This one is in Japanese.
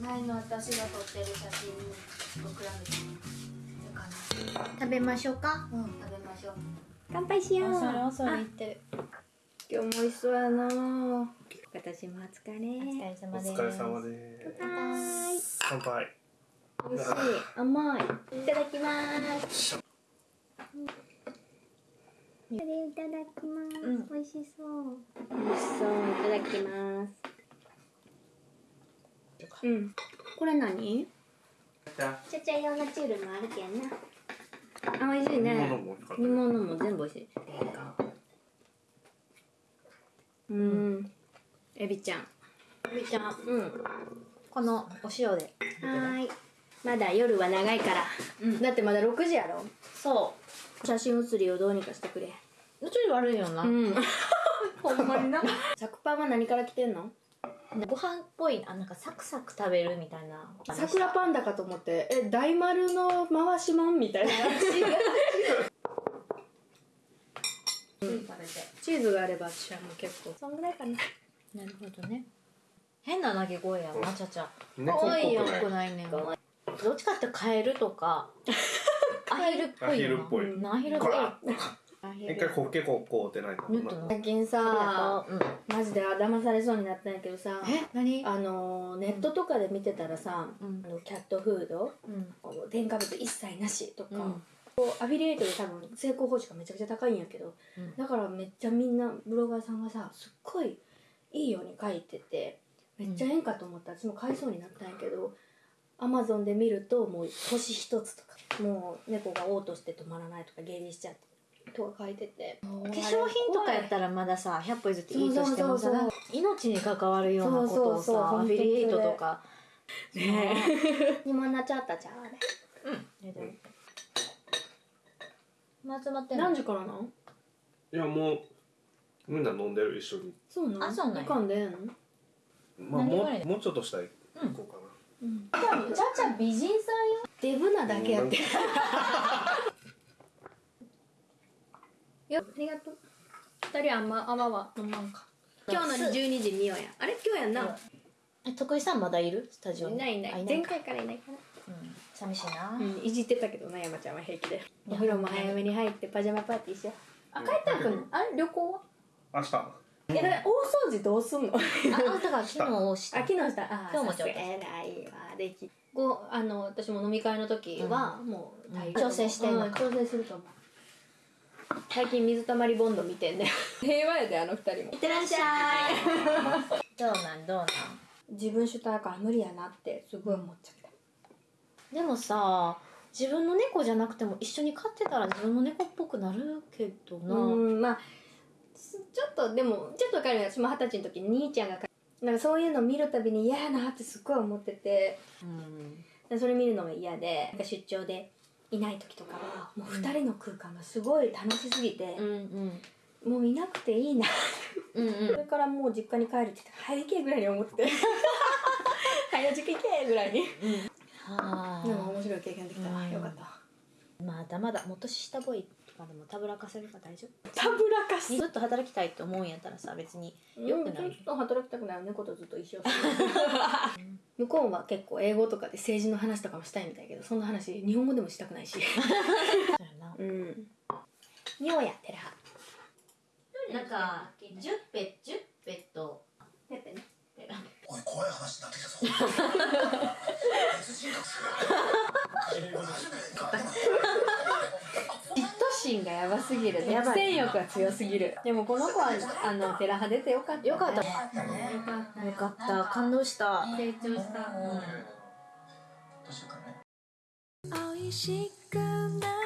前の私が撮ってる写真と比べてるかな。食べましょうか。うん。食べましょう。乾杯しよう。恐る恐る言ってる。今日も美味しそうやな。私もお疲れお疲れお様です。疲れ様です。乾杯。乾杯美味しい。甘い。いただきます。いただきます、うん。美味しそう。美味しそう。いただきますうん。これ何？ちゃちゃ用のチュールもあるけんな。あ美味しいね。煮物も全部美味しい。うん。エビちゃん。みーちゃん。うん。このお塩で。はーい。まだ夜は長いから、うん。だってまだ6時やろ？そ写真写りをどうにかしてくれ。うちょい悪いよな、ん。ほんまにな。作パンは何から来てんの？ご飯っぽいあなんかサクサク食べるみたいな。桜パンダかと思ってえ大丸の回しもんみたいな。食べて。チーズがあれば私はもう結構。そんぐらいかな。なるほどね。変な鳴き声やなちゃちゃ。猫っぽくないよくないねんどっちかってカエルとか アヒルっぽいアヒルっぽい。うん。アヒルっぽい一回ホッケコッコーってない最近あさりがとうマジで騙されそうになったんやけどさえ？何？あのネットとかで見てたらさ、うん。あのキャットフード？うん。添加物一切なしとか、うん。こうアフィリエイトで多分成功報酬がめちゃくちゃ高いんやけど、うん。だからめっちゃみんなブロガーさんがさすっごいいいように書いててめっちゃええんかと思った。ら私も買いそうになったんやけどアマゾンで見るともう星一つとかもう猫が嘔吐して止まらないとか下痢しちゃってとか書いてて。化粧品とかやったらまださ100歩譲っていいとしてもさそうそうそう命に関わるようなことをそうそうそうさフィリエイトとか。ねえに。もなっちゃったじゃん。あれうん。ま集まって何時からなん？いやもうみんな飲んでる一緒に。そうなん？あそうなんや。あかんでええの？まあもうもうちょっとしたら行こうかな、ちゃちゃ美人さんよ。デブなだけやってよありがとう。二人あんまあんまは飲まんか。今日の12時見ようや。あれ？今日やんな。え徳井さんまだいる？スタジオに？いない。いなあい前回からいないかうん。寂しいな、らうんいじってたけどな山ちゃんは平気で。お風呂も早めに入ってパジャマパーティーしよう。あ帰ったら来ん。のあれ？旅行は？明日。えだから大掃除どうすんの？ああだから昨日押した。あ昨日した。あ今日もちょっと。さすが偉いわでき。ごあの私も飲み会の時は、もう大丈夫。調整してんのか。うん調整すると思う最近水たまりボンド見てんね 平和やであの二人も。いってらっしゃい。どうなんどうなん？自分主体やから無理やなってすごい思っちゃった。でもさ自分の猫じゃなくても一緒に飼ってたら自分の猫っぽくなるけどな、うんまあすちょっとでもちょっと分かるよ。私も二十歳の時に兄ちゃんがかなんかそういうの見るたびに嫌やなってすっごい思ってて。うん。でそれ見るのが嫌でなんか出張でいない時とかはもう二人の空間がすごい楽しすぎて、うん。うん。もういなくていいな。うんうん。それからもう実家に帰るって言って「早行け」ぐらいに思って。て 「早実家行け」ぐらいに。はでも面白い経験できたわ。うん。よかった。わまだまだもっと下ボーイとかでもたぶらかせれば大丈夫。たぶらかす。ずっと働きたいと思うんやったらさ別に。よくないずっと働きたくない猫とずっと一緒。向こうは結構英語とかで政治の話とかもしたいみたいやけどそんな話日本語でもしたくないし。そうやな。うん。尿やてらなんか10ペ10ペットやってね。おい怖い話になってきたぞ。別人格嫉妬心がやばすぎる。独占欲が強すぎる。でもこの子はあのテラハ出てよかったね。よかった。よかった。よかった。感動した。成長した。どうしようかね。美味しくな